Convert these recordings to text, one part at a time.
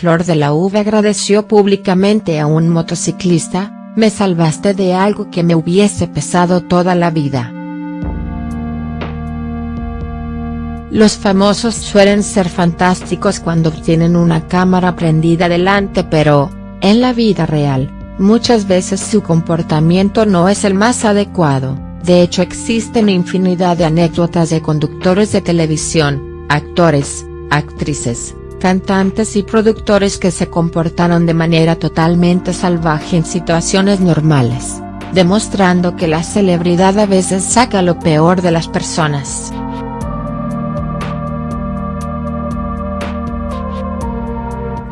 Flor de la V agradeció públicamente a un motociclista, me salvaste de algo que me hubiese pesado toda la vida. Los famosos suelen ser fantásticos cuando tienen una cámara prendida delante pero, en la vida real, muchas veces su comportamiento no es el más adecuado, de hecho existen infinidad de anécdotas de conductores de televisión, actores, actrices, cantantes y productores que se comportaron de manera totalmente salvaje en situaciones normales, demostrando que la celebridad a veces saca lo peor de las personas.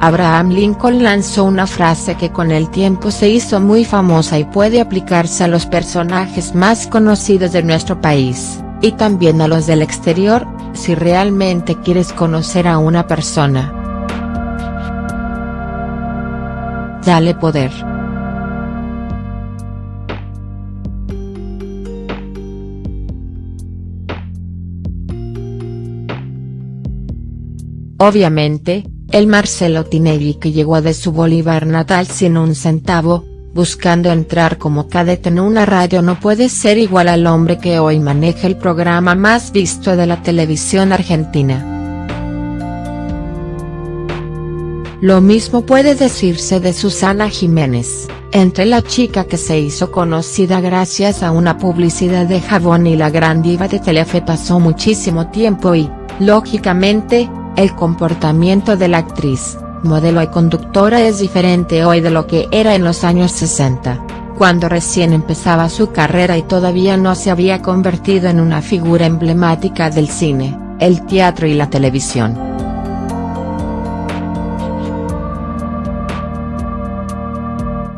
Abraham Lincoln lanzó una frase que con el tiempo se hizo muy famosa y puede aplicarse a los personajes más conocidos de nuestro país, y también a los del exterior, si realmente quieres conocer a una persona. Dale poder. Obviamente, el Marcelo Tinelli que llegó de su Bolívar natal sin un centavo, buscando entrar como cadete en una radio no puede ser igual al hombre que hoy maneja el programa más visto de la televisión argentina. Lo mismo puede decirse de Susana Jiménez, entre la chica que se hizo conocida gracias a una publicidad de jabón y la gran diva de Telefe pasó muchísimo tiempo y, lógicamente, el comportamiento de la actriz, modelo y conductora es diferente hoy de lo que era en los años 60, cuando recién empezaba su carrera y todavía no se había convertido en una figura emblemática del cine, el teatro y la televisión.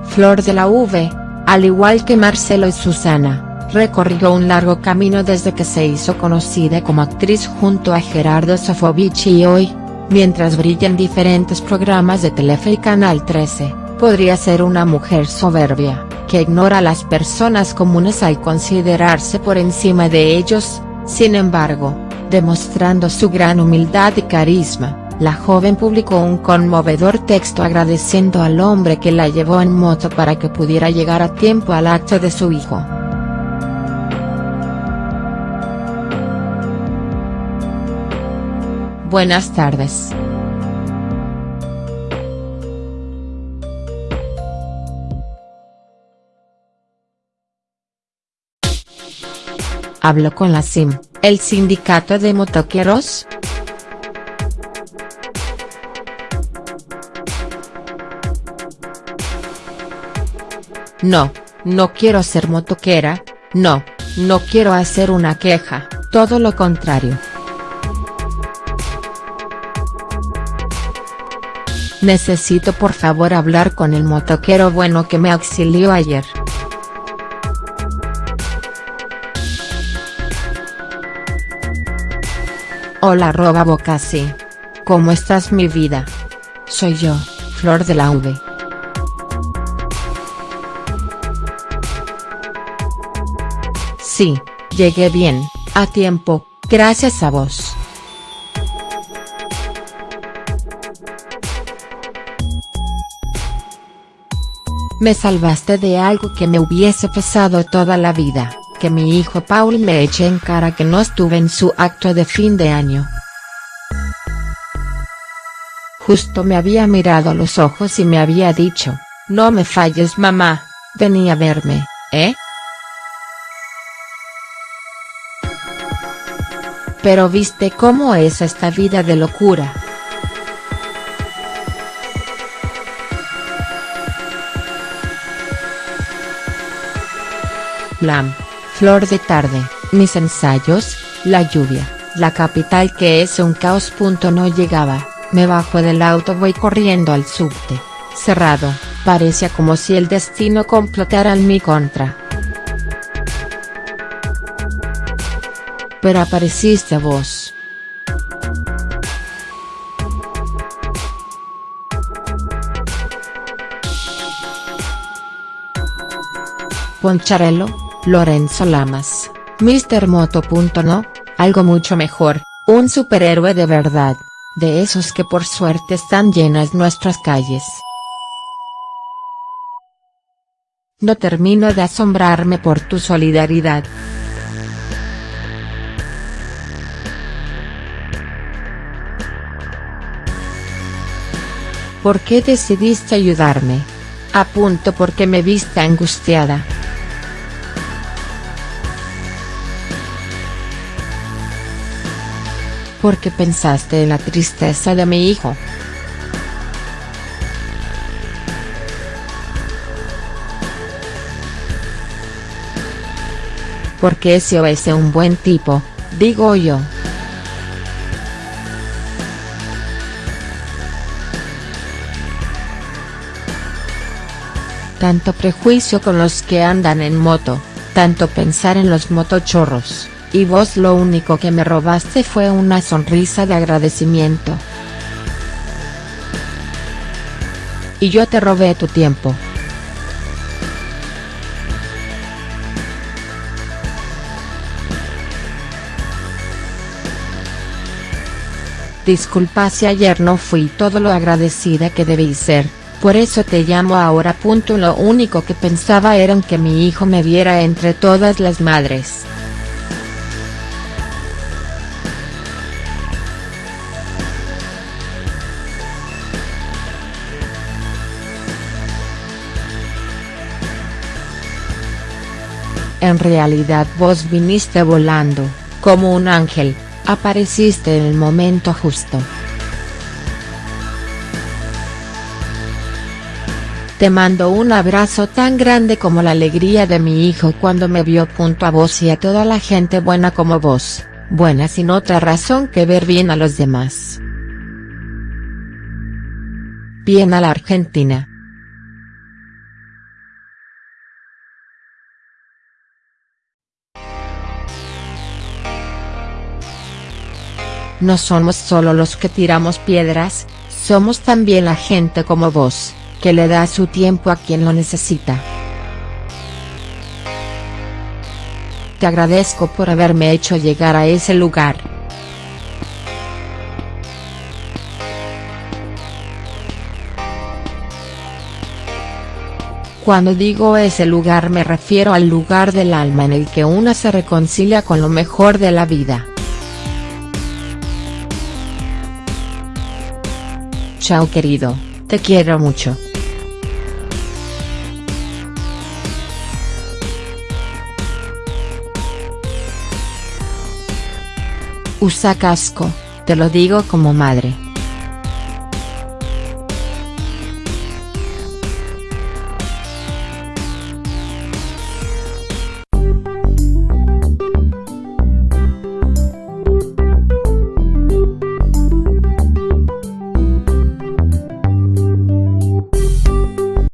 Flor de la V, al igual que Marcelo y Susana, recorrió un largo camino desde que se hizo conocida como actriz junto a Gerardo Sofovich y hoy, mientras brilla en diferentes programas de Telefe y Canal 13, podría ser una mujer soberbia, que ignora a las personas comunes al considerarse por encima de ellos, sin embargo, demostrando su gran humildad y carisma. La joven publicó un conmovedor texto agradeciendo al hombre que la llevó en moto para que pudiera llegar a tiempo al acto de su hijo. Buenas tardes. Hablo con la SIM, el sindicato de motoqueros. No, no quiero ser motoquera, no, no quiero hacer una queja, todo lo contrario. Necesito por favor hablar con el motoquero bueno que me auxilió ayer. Hola arroba Bocasi. ¿Cómo estás mi vida? Soy yo, Flor de la V. Sí, llegué bien, a tiempo, gracias a vos. Me salvaste de algo que me hubiese pesado toda la vida, que mi hijo Paul me eche en cara que no estuve en su acto de fin de año. Justo me había mirado a los ojos y me había dicho, no me falles mamá, vení a verme, ¿eh? Pero viste cómo es esta vida de locura. Blam, flor de tarde, mis ensayos, la lluvia, la capital que es un caos. No llegaba, me bajo del auto voy corriendo al subte, cerrado, parecía como si el destino complotara en mi contra. Pero apareciste vos. Poncharello, Lorenzo Lamas, Mr. Moto. No, algo mucho mejor, un superhéroe de verdad, De esos que por suerte están llenas nuestras calles. No termino de asombrarme por tu solidaridad. ¿Por qué decidiste ayudarme? Apunto porque me viste angustiada. Porque pensaste en la tristeza de mi hijo. Porque o ese un buen tipo, digo yo. Tanto prejuicio con los que andan en moto, tanto pensar en los motochorros, y vos lo único que me robaste fue una sonrisa de agradecimiento. Y yo te robé tu tiempo. Disculpa si ayer no fui todo lo agradecida que debí ser, por eso te llamo ahora. Lo único que pensaba era en que mi hijo me viera entre todas las madres. En realidad vos viniste volando, como un ángel, Apareciste en el momento justo. Te mando un abrazo tan grande como la alegría de mi hijo cuando me vio junto a vos y a toda la gente buena como vos, buena sin otra razón que ver bien a los demás. Bien a la Argentina. No somos solo los que tiramos piedras, somos también la gente como vos, que le da su tiempo a quien lo necesita. Te agradezco por haberme hecho llegar a ese lugar. Cuando digo ese lugar me refiero al lugar del alma en el que una se reconcilia con lo mejor de la vida. Chao querido, te quiero mucho. Usa casco, te lo digo como madre.